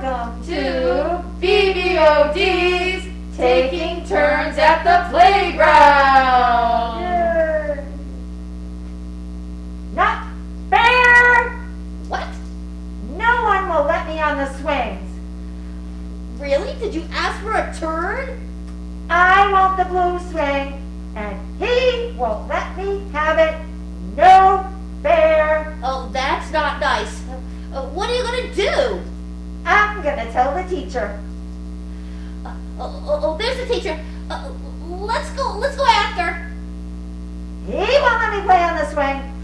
Welcome to BBOD's Taking Turns at the Playground. Yay. Not fair! What? No one will let me on the swings. Really? Did you ask for a turn? I want the blue swing, and he won't let me have it. I'm gonna tell the teacher. Uh, oh, oh, oh, there's the teacher. Uh, let's go. Let's go after. He won't let me play on the swing.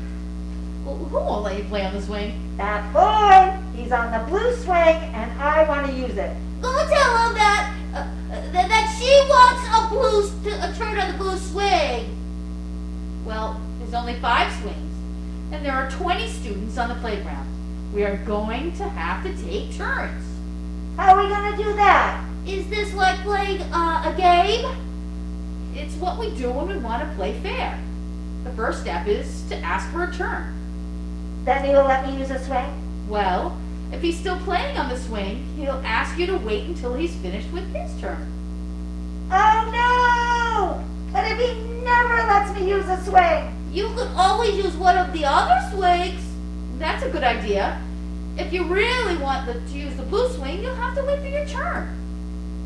Who won't let you play on the swing? That boy, he's on the blue swing, and I want to use it. Go tell him that uh, that, that she wants a blue st- a turn on the blue swing. Well, there's only five swings, and there are 20 students on the playground. We are going to have to take turns. How are we gonna do that? Is this like playing uh, a game? It's what we do when we want to play fair. The first step is to ask for a turn. Then he'll let me use a swing? Well, if he's still playing on the swing, he'll ask you to wait until he's finished with his turn. Oh no! But if he never lets me use a swing, You could always use one of the other swings. That's a good idea. If you really want the, to use the blue swing, you'll have to wait for your turn.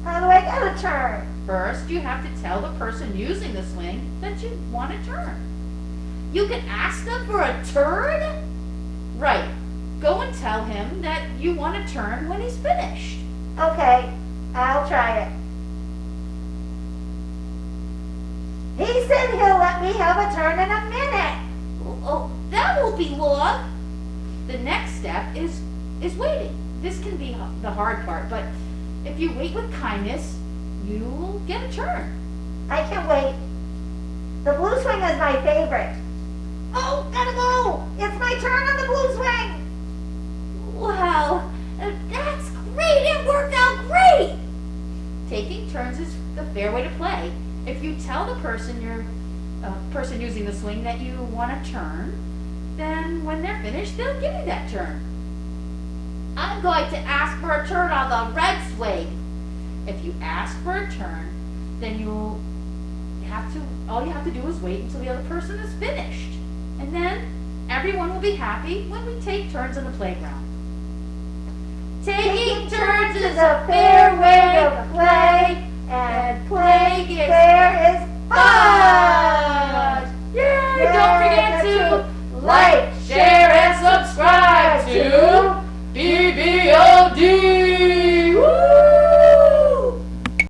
how do I get a turn? First, you have to tell the person using the swing that you want a turn. You can ask them for a turn. Right. Go and tell him that you want a turn when he's finished. Okay, I'll try it. He said he'll let me have a turn The next step is is waiting. This can be the hard part, but if you wait with kindness, you'll get a turn. I can't wait. The blue swing is my favorite. Oh, gotta go! It's my turn on the blue swing! Wow, that's great. It worked out great. Taking turns is the fair way to play. If you tell the person you're uh, person using the swing that you want a turn, then when they're finished, they'll give you that turn. I'm going to ask for a turn on the red swing. If you ask for a turn, then you'll have to, all you have to do is wait until the other person is finished. And then everyone will be happy when we take turns on the playground. Taking turns is a fair way to play,